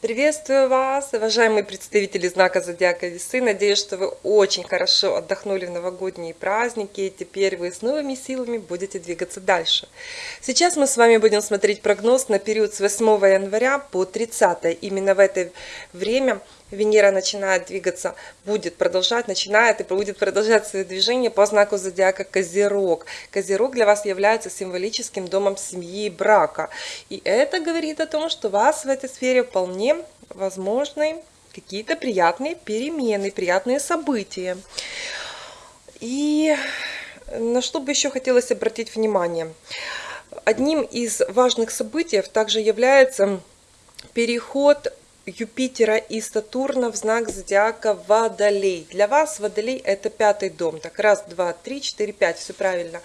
Приветствую вас, уважаемые представители знака Зодиака Весы. Надеюсь, что вы очень хорошо отдохнули в новогодние праздники, и теперь вы с новыми силами будете двигаться дальше. Сейчас мы с вами будем смотреть прогноз на период с 8 января по 30. Именно в это время Венера начинает двигаться, будет продолжать, начинает и будет продолжать свое движение по знаку зодиака Козерог. Козерог для вас является символическим домом семьи и брака. И это говорит о том, что у вас в этой сфере вполне возможны какие-то приятные перемены, приятные события. И на что бы еще хотелось обратить внимание. Одним из важных событий также является переход Юпитера и Сатурна в знак зодиака Водолей. Для вас Водолей это пятый дом. Так, раз, два, три, четыре, пять, все правильно.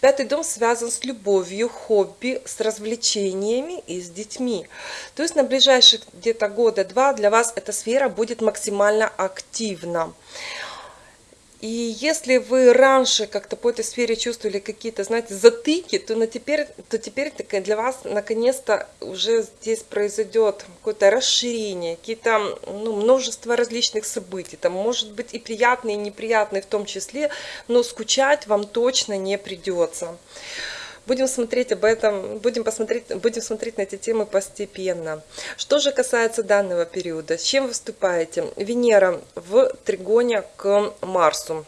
Пятый дом связан с любовью, хобби, с развлечениями и с детьми. То есть на ближайших где-то года два для вас эта сфера будет максимально активна. И если вы раньше как-то по этой сфере чувствовали какие-то, знаете, затыки, то, на теперь, то теперь для вас наконец-то уже здесь произойдет какое-то расширение, какие-то ну, множество различных событий. Там может быть и приятные, и неприятные в том числе, но скучать вам точно не придется. Будем смотреть об этом, будем, посмотреть, будем смотреть на эти темы постепенно. Что же касается данного периода, с чем выступаете? Венера в тригоне к Марсу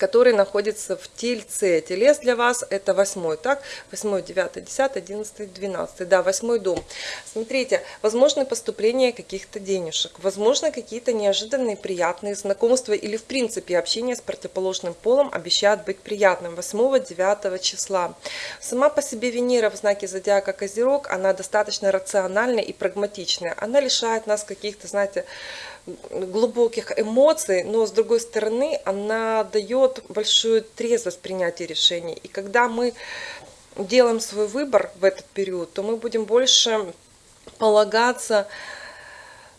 который находится в Тельце. Телес для вас это восьмой, так? Восьмой, девятый, десятый, одиннадцатый, двенадцатый. Да, восьмой дом. Смотрите, возможно поступление каких-то денежек, возможно какие-то неожиданные приятные знакомства или в принципе общение с противоположным полом обещает быть приятным 8-9 числа. Сама по себе Венера в знаке зодиака Козерог, она достаточно рациональная и прагматичная. Она лишает нас каких-то, знаете, глубоких эмоций, но с другой стороны она дает большую трезвость принятия решений. И когда мы делаем свой выбор в этот период, то мы будем больше полагаться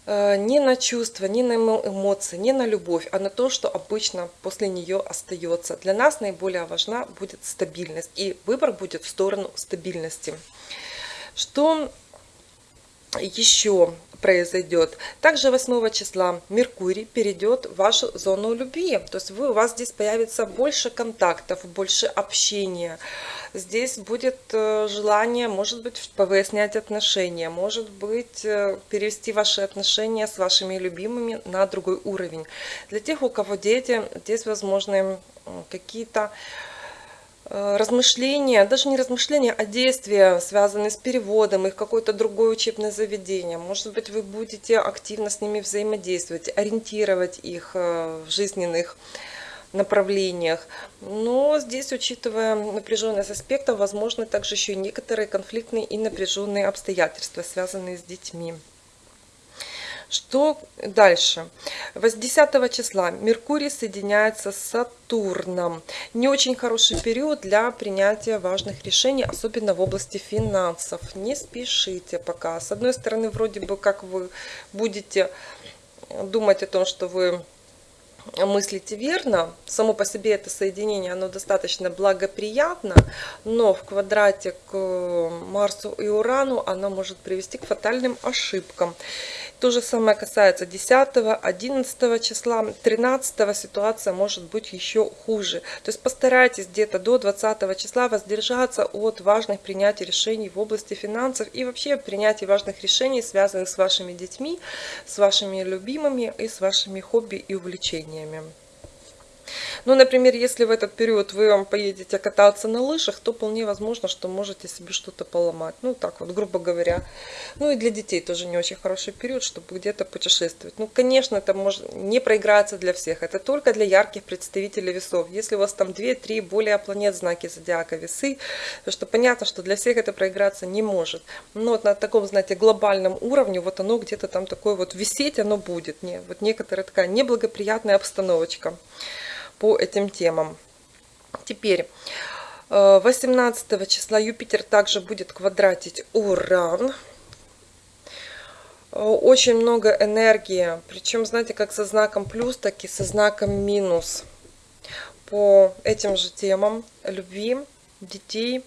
э, не на чувства, не на эмоции, не на любовь, а на то, что обычно после нее остается. Для нас наиболее важна будет стабильность, и выбор будет в сторону стабильности. Что еще произойдет. Также 8 числа Меркурий перейдет в вашу зону любви. То есть вы, у вас здесь появится больше контактов, больше общения. Здесь будет э, желание, может быть, повыяснять отношения, может быть, э, перевести ваши отношения с вашими любимыми на другой уровень. Для тех, у кого дети, здесь возможны какие-то размышления, даже не размышления, а действия, связанные с переводом их какое-то другое учебное заведение. Может быть, вы будете активно с ними взаимодействовать, ориентировать их э, в жизненных направлениях. Но здесь, учитывая напряженность аспектов, возможны также еще и некоторые конфликтные и напряженные обстоятельства, связанные с детьми. Что дальше? 10 числа Меркурий соединяется с Сатурном. Не очень хороший период для принятия важных решений, особенно в области финансов. Не спешите пока. С одной стороны, вроде бы как вы будете думать о том, что вы мыслите верно. Само по себе это соединение, оно достаточно благоприятно, но в квадрате к Марсу и Урану оно может привести к фатальным ошибкам. То же самое касается 10, 11 числа, 13 ситуация может быть еще хуже. То есть постарайтесь где-то до 20 числа воздержаться от важных принятий решений в области финансов и вообще принятия важных решений, связанных с вашими детьми, с вашими любимыми и с вашими хобби и увлечениями деревнями ну, например, если в этот период вы поедете кататься на лыжах, то вполне возможно, что можете себе что-то поломать. Ну, так вот, грубо говоря. Ну, и для детей тоже не очень хороший период, чтобы где-то путешествовать. Ну, конечно, это может не проиграться для всех. Это только для ярких представителей весов. Если у вас там 2-3 более планет знаки зодиака весы, то что понятно, что для всех это проиграться не может. Но вот на таком, знаете, глобальном уровне, вот оно где-то там такое вот висеть, оно будет. Не, вот некоторая такая неблагоприятная обстановочка по этим темам. Теперь 18 э, числа Юпитер также будет квадратить Уран. Э, очень много энергии, причем, знаете, как со знаком плюс, так и со знаком минус по этим же темам любви, детей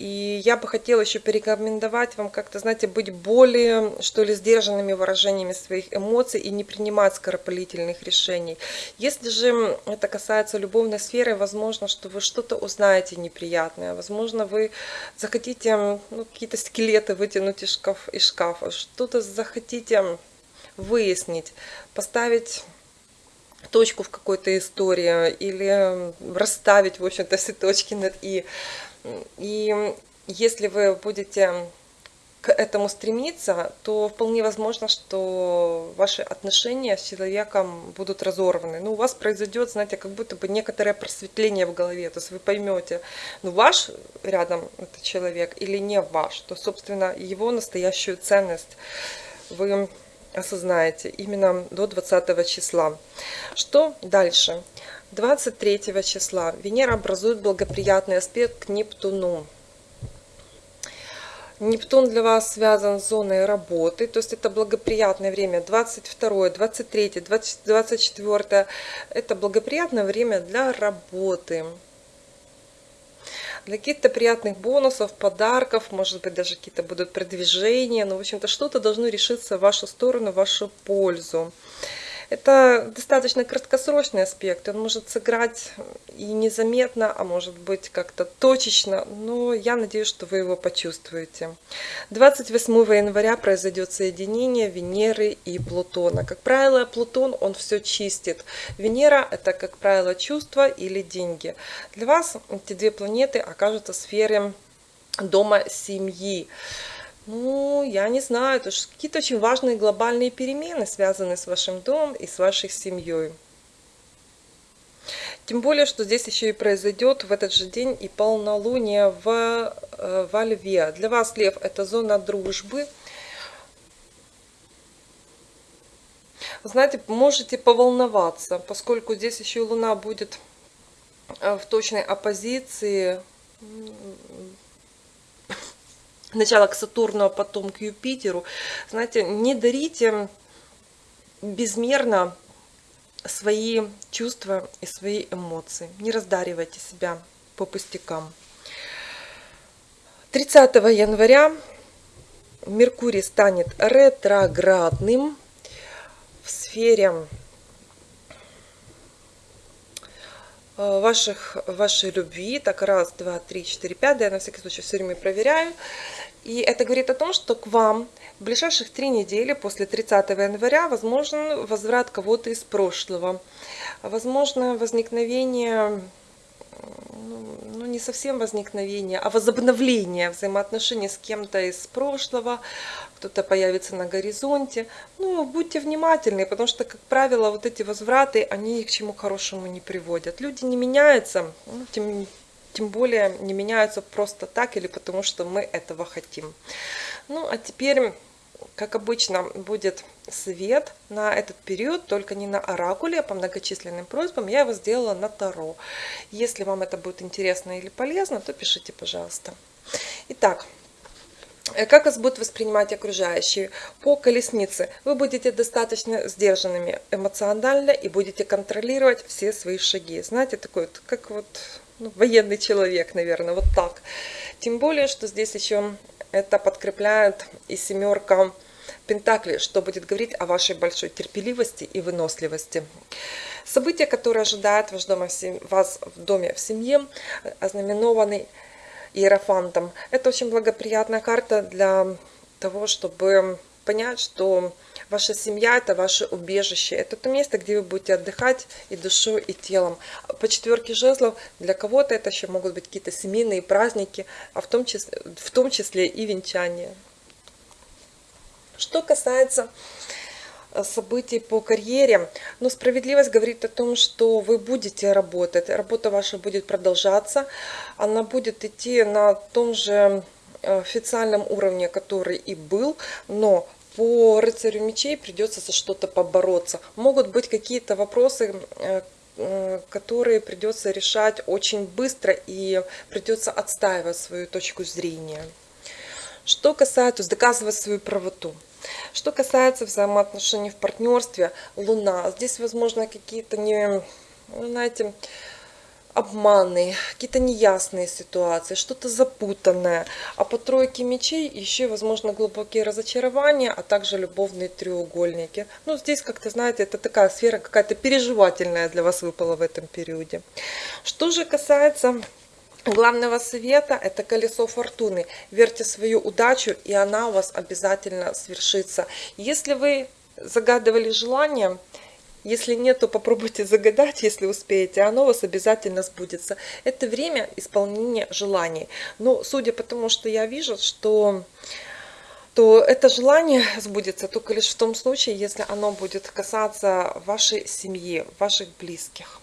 И я бы хотела еще порекомендовать вам как-то, знаете, быть более, что ли, сдержанными выражениями своих эмоций и не принимать скоропалительных решений. Если же это касается любовной сферы, возможно, что вы что-то узнаете неприятное. Возможно, вы захотите ну, какие-то скелеты вытянуть из, шкаф, из шкафа, что-то захотите выяснить, поставить точку в какой-то истории или расставить, в общем-то, все точки над «и». И если вы будете к этому стремиться, то вполне возможно, что ваши отношения с человеком будут разорваны. Ну, у вас произойдет, знаете, как будто бы некоторое просветление в голове. То есть вы поймете, ну, ваш рядом этот человек или не ваш. То, собственно, его настоящую ценность вы осознаете именно до 20 числа. Что дальше? 23 числа Венера образует благоприятный аспект к Нептуну. Нептун для вас связан с зоной работы, то есть это благоприятное время 22, 23, 24, это благоприятное время для работы для каких-то приятных бонусов, подарков, может быть, даже какие-то будут продвижения. Ну, в общем-то, что-то должно решиться в вашу сторону, в вашу пользу. Это достаточно краткосрочный аспект, он может сыграть и незаметно, а может быть как-то точечно, но я надеюсь, что вы его почувствуете. 28 января произойдет соединение Венеры и Плутона. Как правило, Плутон, он все чистит. Венера – это, как правило, чувства или деньги. Для вас эти две планеты окажутся в сфере дома семьи. Ну, я не знаю, это какие-то очень важные глобальные перемены, связанные с вашим домом и с вашей семьей. Тем более, что здесь еще и произойдет в этот же день и полнолуние в, э, во Льве. Для вас, Лев, это зона дружбы. Знаете, можете поволноваться, поскольку здесь еще Луна будет э, в точной оппозиции Сначала к Сатурну, а потом к Юпитеру. Знаете, не дарите безмерно свои чувства и свои эмоции. Не раздаривайте себя по пустякам. 30 января Меркурий станет ретроградным в сфере э, ваших, вашей любви. Так, раз, два, три, четыре, пять. Да, я на всякий случай все время проверяю. И это говорит о том, что к вам в ближайших три недели после 30 января возможен возврат кого-то из прошлого. Возможно возникновение, ну, ну не совсем возникновение, а возобновление взаимоотношений с кем-то из прошлого. Кто-то появится на горизонте. Ну, будьте внимательны, потому что, как правило, вот эти возвраты, они ни к чему хорошему не приводят. Люди не меняются, ну, тем тем более не меняются просто так или потому что мы этого хотим. Ну, а теперь, как обычно, будет свет на этот период, только не на оракуле, а по многочисленным просьбам. Я его сделала на Таро. Если вам это будет интересно или полезно, то пишите, пожалуйста. Итак, э, как вас будут воспринимать окружающие? По колеснице вы будете достаточно сдержанными эмоционально и будете контролировать все свои шаги. Знаете, такой вот, как вот ну, военный человек, наверное, вот так. Тем более, что здесь еще это подкрепляет и семерка Пентакли, что будет говорить о вашей большой терпеливости и выносливости. События, которые ожидают вас в доме в семье, ознаменованы Иерофантом. Это очень благоприятная карта для того, чтобы понять, что Ваша семья – это ваше убежище. Это то место, где вы будете отдыхать и душой, и телом. По четверке жезлов для кого-то это еще могут быть какие-то семейные праздники, а в том числе, в том числе и венчание. Что касается э, событий по карьере. Но справедливость говорит о том, что вы будете работать. Работа ваша будет продолжаться. Она будет идти на том же э, официальном уровне, который и был, но по рыцарю мечей придется за что-то побороться. Могут быть какие-то вопросы, э, э, которые придется решать очень быстро и придется отстаивать свою точку зрения. Что касается, доказывать свою правоту. Что касается взаимоотношений в партнерстве, Луна. Здесь, возможно, какие-то не, ну, знаете, обманы, какие-то неясные ситуации, что-то запутанное. А по тройке мечей еще, возможно, глубокие разочарования, а также любовные треугольники. Ну, здесь, как-то, знаете, это такая сфера какая-то переживательная для вас выпала в этом периоде. Что же касается главного совета – это колесо фортуны. Верьте свою удачу, и она у вас обязательно свершится. Если вы загадывали желание, если нет, то попробуйте загадать, если успеете, оно у вас обязательно сбудется. Это время исполнения желаний. Но судя по тому, что я вижу, что то это желание сбудется только лишь в том случае, если оно будет касаться вашей семьи, ваших близких.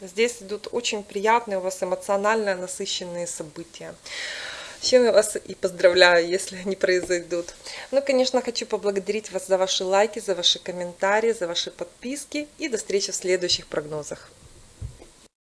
Здесь идут очень приятные у вас эмоционально насыщенные события чем я вас и поздравляю, если они произойдут. Ну, конечно, хочу поблагодарить вас за ваши лайки, за ваши комментарии, за ваши подписки и до встречи в следующих прогнозах.